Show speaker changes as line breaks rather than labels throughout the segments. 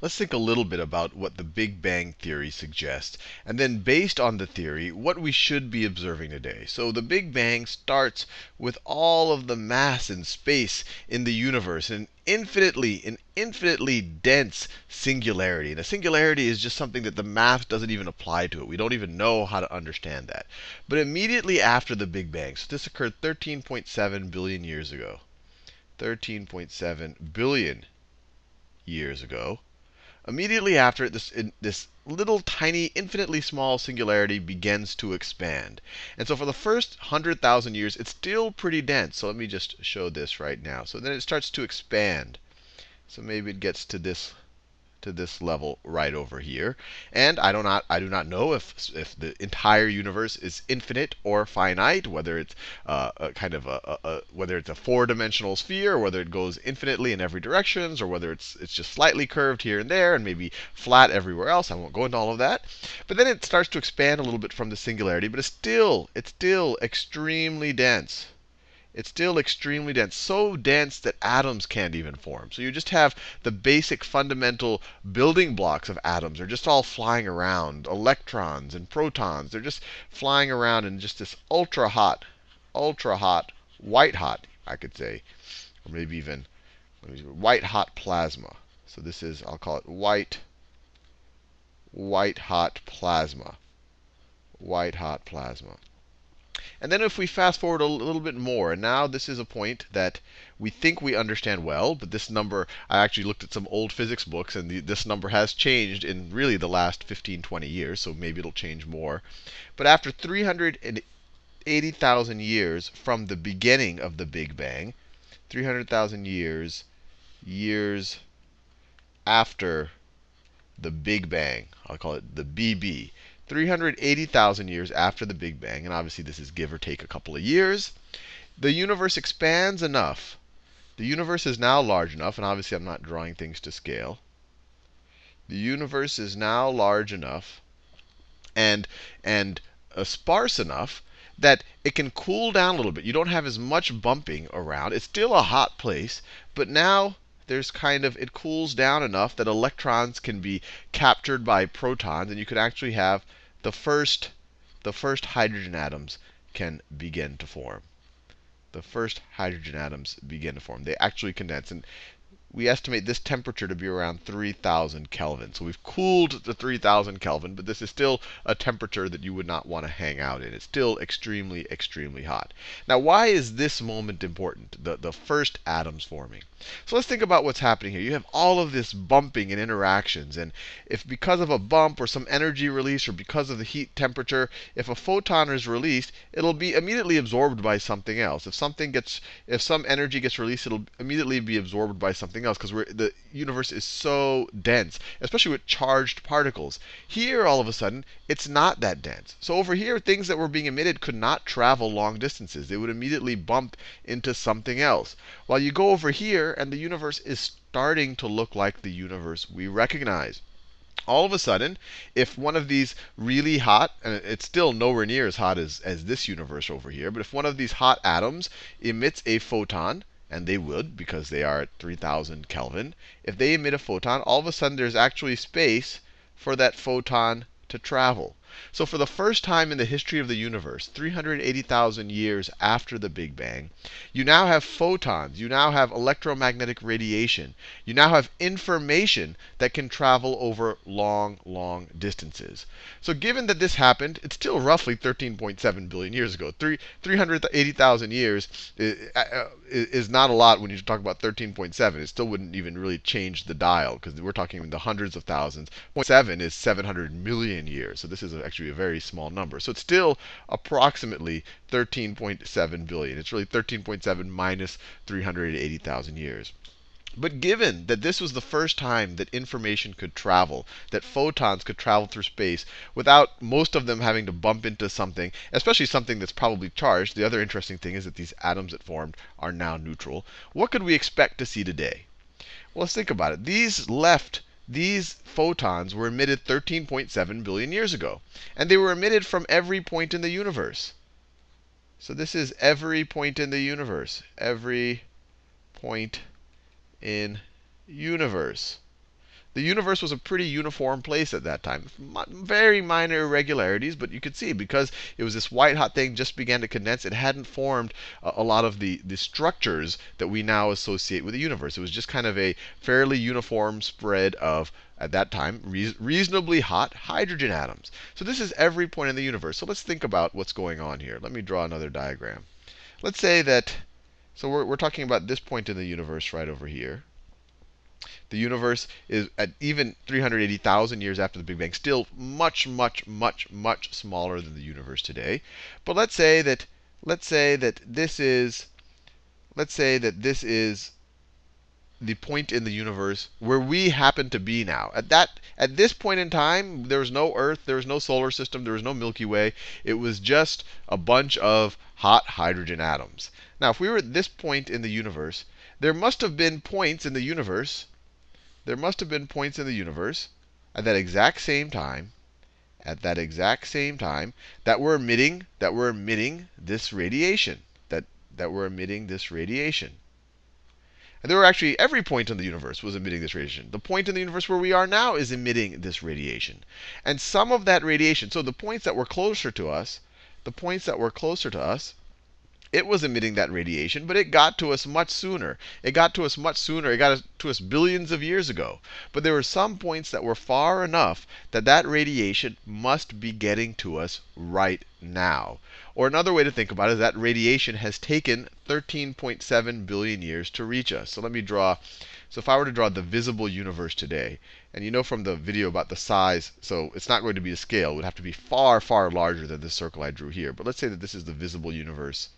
let's think a little bit about what the Big Bang Theory suggests. And then, based on the theory, what we should be observing today. So, the Big Bang starts with all of the mass and space in the universe, an infinitely, an infinitely dense singularity. And a singularity is just something that the math doesn't even apply to it. We don't even know how to understand that. But immediately after the Big Bang, so this occurred 13.7 billion years ago. 13.7 billion years ago. Immediately after it, this, this little tiny, infinitely small singularity begins to expand. And so for the first 100,000 years, it's still pretty dense. So let me just show this right now. So then it starts to expand. So maybe it gets to this to this level right over here. And I do not, I do not know if, if the entire universe is infinite or finite, whether it's uh, a kind of a, a, a whether it's a four-dimensional sphere, or whether it goes infinitely in every directions, or whether it's it's just slightly curved here and there, and maybe flat everywhere else. I won't go into all of that. But then it starts to expand a little bit from the singularity, but it's still it's still extremely dense it's still extremely dense. So dense that atoms can't even form. So you just have the basic fundamental building blocks of atoms are just all flying around. Electrons and protons, they're just flying around in just this ultra hot, ultra hot, white hot, I could say, or maybe even white hot plasma. So this is, I'll call it white, white hot plasma. White hot plasma. And then if we fast forward a little bit more, and now this is a point that we think we understand well, but this number, I actually looked at some old physics books, and the, this number has changed in really the last 15, 20 years, so maybe it'll change more. But after 380,000 years from the beginning of the Big Bang, 300,000 years, years after the Big Bang, I'll call it the BB. 380,000 years after the Big Bang, and obviously this is give or take a couple of years, the universe expands enough. The universe is now large enough, and obviously I'm not drawing things to scale. The universe is now large enough and, and uh, sparse enough that it can cool down a little bit. You don't have as much bumping around. It's still a hot place, but now there's kind of, it cools down enough that electrons can be captured by protons, and you could actually have the first, the first hydrogen atoms can begin to form. The first hydrogen atoms begin to form. They actually condense. And we estimate this temperature to be around 3,000 Kelvin. So we've cooled to 3,000 Kelvin, but this is still a temperature that you would not want to hang out in. It's still extremely, extremely hot. Now, why is this moment important, the, the first atoms forming? So let's think about what's happening here. You have all of this bumping and interactions. And if because of a bump or some energy release or because of the heat temperature, if a photon is released, it'll be immediately absorbed by something else. If something gets, if some energy gets released, it'll immediately be absorbed by something else because the universe is so dense, especially with charged particles. Here, all of a sudden, it's not that dense. So over here, things that were being emitted could not travel long distances. They would immediately bump into something else. While you go over here, and the universe is starting to look like the universe we recognize all of a sudden, if one of these really hot, and it's still nowhere near as hot as, as this universe over here, but if one of these hot atoms emits a photon, and they would because they are at 3000 Kelvin, if they emit a photon, all of a sudden there's actually space for that photon to travel. So for the first time in the history of the universe, 380,000 years after the Big Bang, you now have photons. You now have electromagnetic radiation. You now have information that can travel over long, long distances. So given that this happened, it's still roughly 13.7 billion years ago. 380,000 years uh, is not a lot when you talk about 13.7. It still wouldn't even really change the dial because we're talking in the hundreds of thousands. 0.7 is 700 million years. So this is a actually a very small number. So it's still approximately 13.7 billion. It's really 13.7 minus 380,000 years. But given that this was the first time that information could travel, that photons could travel through space without most of them having to bump into something, especially something that's probably charged, the other interesting thing is that these atoms that formed are now neutral. What could we expect to see today? Well, let's think about it. These left these photons were emitted 13.7 billion years ago. And they were emitted from every point in the universe. So this is every point in the universe. Every point in universe. The universe was a pretty uniform place at that time. Very minor irregularities, but you could see because it was this white hot thing just began to condense, it hadn't formed a, lot of the, the structures that we now associate with the universe. It was just kind of a fairly uniform spread of at that time, re reasonably hot hydrogen atoms. So this is every point in the universe. So let's think about what's going on here. Let me draw another diagram. Let's say that, so we're, we're talking about this point in the universe right over here. The universe is at even 380,000 years after the Big Bang, still much, much, much, much smaller than the universe today. But let's say that let's say that this is let's say that this is the point in the universe where we happen to be now. At that at this point in time, there was no Earth, there was no solar system, there was no Milky Way. It was just a bunch of hot hydrogen atoms. Now, if we were at this point in the universe, there must have been points in the universe. There must have been points in the universe at that exact same time, at that exact same time, that were emitting that were emitting this radiation, that that were emitting this radiation. And there were actually, every point in the universe was emitting this radiation. The point in the universe where we are now is emitting this radiation. And some of that radiation, so the points that were closer to us, the points that were closer to us, it was emitting that radiation, but it got to us much sooner. It got to us much sooner. It got to us billions of years ago. But there were some points that were far enough that that radiation must be getting to us right now. Or another way to think about it is that radiation has taken 13.7 billion years to reach us. So let me draw. So if I were to draw the visible universe today, and you know from the video about the size, so it's not going to be a scale. It would have to be far, far larger than this circle I drew here. But let's say that this is the visible universe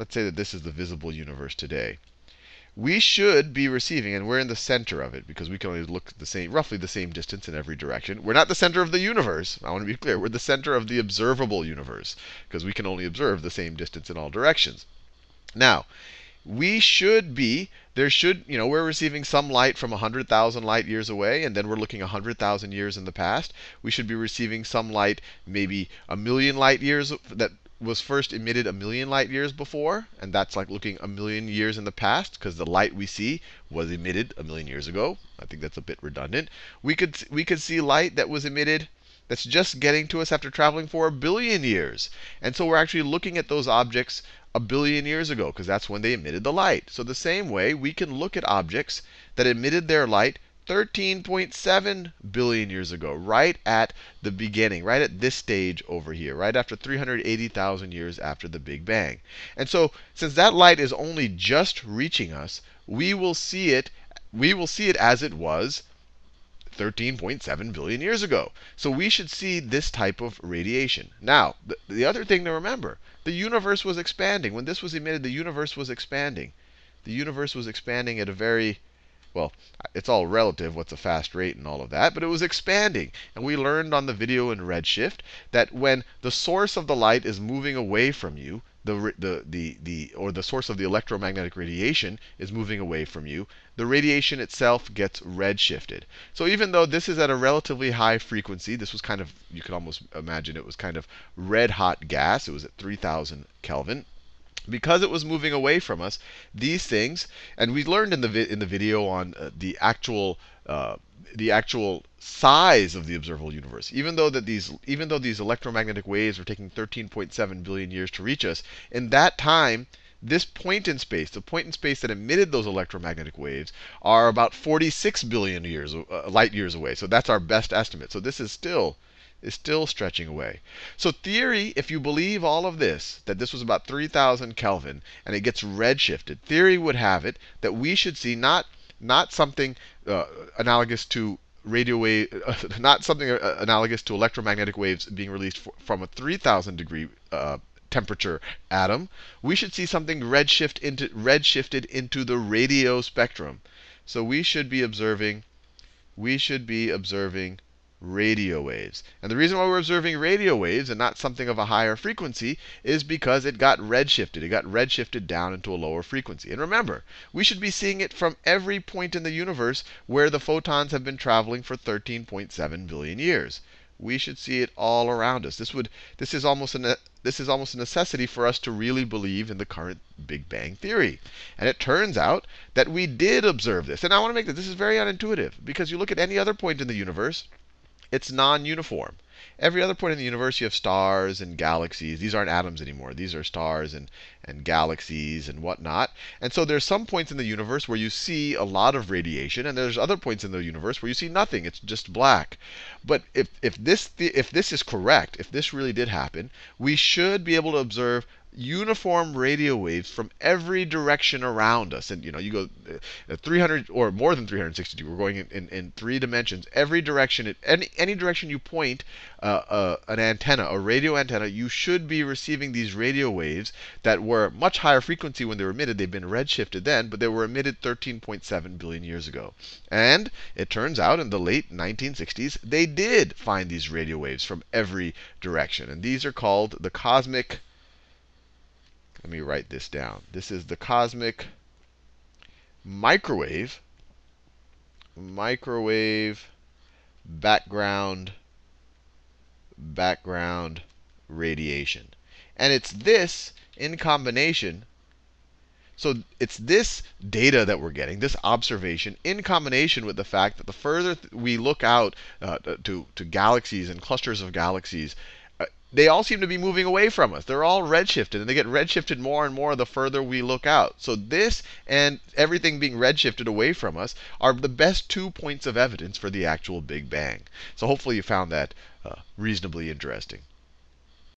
let's say that this is the visible universe today. We should be receiving, and we're in the center of it because we can only look the same, roughly the same distance in every direction. We're not the center of the universe. I want to be clear. We're the center of the observable universe because we can only observe the same distance in all directions. Now, we should be, there should, you know, we're receiving some light from 100,000 light years away, and then we're looking 100,000 years in the past. We should be receiving some light maybe a million light years that was first emitted a million light years before, and that's like looking a million years in the past, because the light we see was emitted a million years ago. I think that's a bit redundant. We could we could see light that was emitted that's just getting to us after traveling for a billion years. And so we're actually looking at those objects a billion years ago, because that's when they emitted the light. So the same way, we can look at objects that emitted their light 13.7 billion years ago, right at the beginning, right at this stage over here, right after 380,000 years after the Big Bang. And so, since that light is only just reaching us, we will see it we will see it as it was 13.7 billion years ago. So we should see this type of radiation. Now, the, the other thing to remember, the universe was expanding. When this was emitted, the universe was expanding. The universe was expanding at a very well, it's all relative, what's a fast rate and all of that, but it was expanding. And we learned on the video in Redshift that when the source of the light is moving away from you, the, the, the, the, or the source of the electromagnetic radiation is moving away from you, the radiation itself gets redshifted. So even though this is at a relatively high frequency, this was kind of, you could almost imagine it was kind of red hot gas. It was at 3000 Kelvin because it was moving away from us, these things, and we learned in the in the video on uh, the actual uh, the actual size of the observable universe. Even though that these even though these electromagnetic waves were taking 13.7 billion years to reach us, in that time this point in space, the point in space that emitted those electromagnetic waves, are about 46 billion years, uh, light years away. So that's our best estimate. So this is still is still stretching away. So theory, if you believe all of this, that this was about 3000 Kelvin and it gets redshifted, theory would have it that we should see not not something uh, analogous to radio wave, uh, not something uh, analogous to electromagnetic waves being released from a 3000 degree uh, temperature atom. We should see something redshift into redshifted into the radio spectrum. So we should be observing we should be observing radio waves. And the reason why we're observing radio waves and not something of a higher frequency is because it got redshifted. It got redshifted down into a lower frequency. And remember, we should be seeing it from every point in the universe where the photons have been traveling for 13.7 billion years. We should see it all around us. This would this is almost an this is almost a necessity for us to really believe in the current Big Bang theory. And it turns out that we did observe this. And I want to make this, this is very unintuitive because you look at any other point in the universe, it's non uniform. Every other point in the universe, you have stars and galaxies. These aren't atoms anymore. These are stars and, and galaxies and whatnot. And so there's some points in the universe where you see a lot of radiation, and there's other points in the universe where you see nothing. It's just black. But if, if, this, if this is correct, if this really did happen, we should be able to observe uniform radio waves from every direction around us. And you know, you go uh, 300 or more than 360. We're going in, in, in three dimensions. Every direction, any any direction you point uh, uh, an antenna, a radio antenna, you should be receiving these radio waves that were much higher frequency when they were emitted. They've been redshifted then, but they were emitted 13.7 billion years ago. And it turns out in the late 1960s, they did find these radio waves from every direction. And these are called the cosmic let me write this down. This is the cosmic microwave, microwave background, background radiation. And it's this in combination. So it's this data that we're getting, this observation, in combination with the fact that the further we look out uh, to, to galaxies and clusters of galaxies, they all seem to be moving away from us. They're all redshifted, and they get redshifted more and more the further we look out. So this and everything being redshifted away from us are the best two points of evidence for the actual Big Bang. So hopefully you found that uh, reasonably interesting.